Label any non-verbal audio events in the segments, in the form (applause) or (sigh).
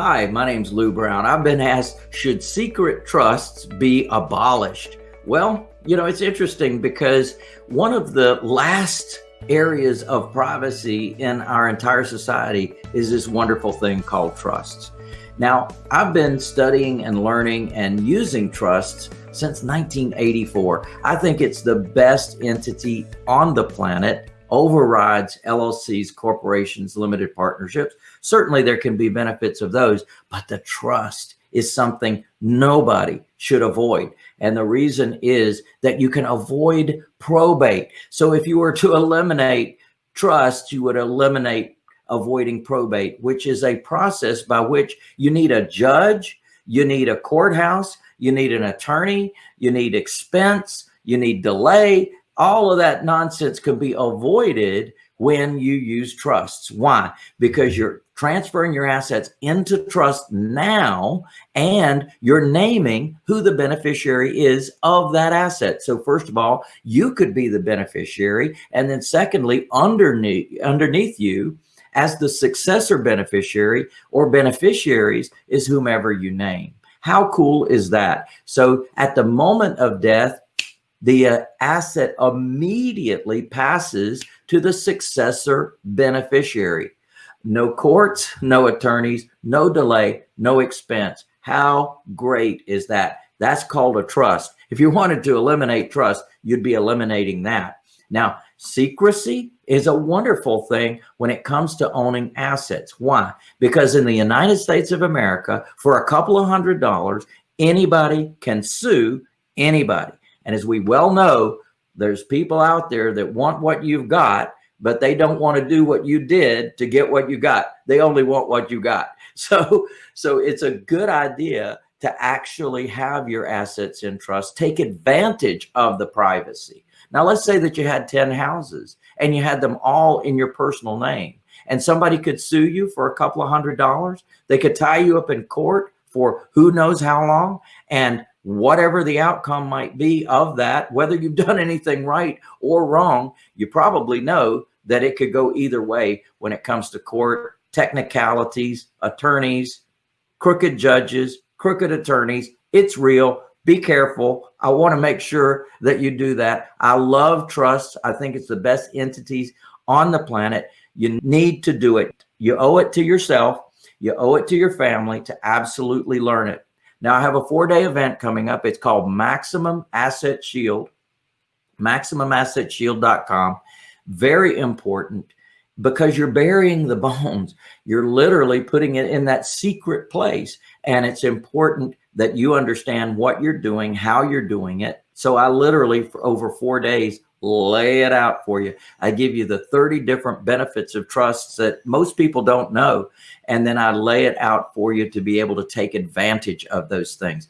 Hi, my name's Lou Brown. I've been asked, should secret trusts be abolished? Well, you know, it's interesting because one of the last areas of privacy in our entire society is this wonderful thing called trusts. Now, I've been studying and learning and using trusts since 1984. I think it's the best entity on the planet overrides LLCs, corporations, limited partnerships. Certainly there can be benefits of those, but the trust is something nobody should avoid. And the reason is that you can avoid probate. So if you were to eliminate trust, you would eliminate avoiding probate, which is a process by which you need a judge, you need a courthouse, you need an attorney, you need expense, you need delay, all of that nonsense can be avoided when you use trusts. Why? Because you're transferring your assets into trust now and you're naming who the beneficiary is of that asset. So first of all, you could be the beneficiary. And then secondly, underneath, underneath you as the successor beneficiary or beneficiaries is whomever you name. How cool is that? So at the moment of death, the uh, asset immediately passes to the successor beneficiary. No courts, no attorneys, no delay, no expense. How great is that? That's called a trust. If you wanted to eliminate trust, you'd be eliminating that. Now, secrecy is a wonderful thing when it comes to owning assets. Why? Because in the United States of America, for a couple of hundred dollars, anybody can sue anybody. And as we well know, there's people out there that want what you've got, but they don't want to do what you did to get what you got. They only want what you got. (laughs) So, so it's a good idea to actually have your assets in trust, take advantage of the privacy. Now, let's say that you had 10 houses and you had them all in your personal name and somebody could sue you for a couple of hundred dollars. They could tie you up in court for who knows how long. And whatever the outcome might be of that, whether you've (laughs) done anything right or wrong, you probably know that it could go either way when it comes to court, technicalities, attorneys, crooked judges, crooked attorneys. It's real. Be careful. I want to make sure that you do that. I love trust. I think it's the best entities on the planet. You need to do it. You owe it to yourself. You owe it to your family to absolutely learn it. Now I have a four day event coming up. It's called Maximum Asset Shield, maximumassetshield.com. Very important because you're burying the (laughs) bones. You're literally putting it in that secret place. And it's important that you understand what you're doing, how you're doing it. So I literally for over four days lay it out for you. I give you the 30 different benefits of trusts that most people don't know. And then I lay it out for you to be able to take advantage of those things.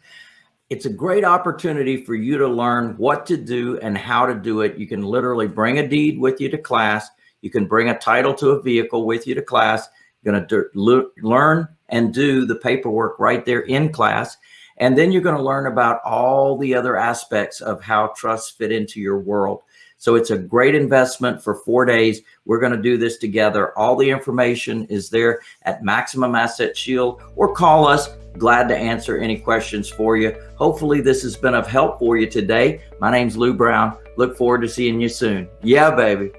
It's a great opportunity for you to learn what to do and how to do it. You can literally bring a deed with you to class. You can bring a title to a vehicle with you to class. You're going to learn and do the paperwork right there in class. And then you're going to learn about all the other aspects of how trusts fit into your world. So it's a great investment for four days. We're going to do this together. All the information is there at Maximum Asset Shield or call us. Glad to answer any questions for you. Hopefully this has been of help for you today. My name's Lou Brown. Look forward to seeing you soon. Yeah, baby.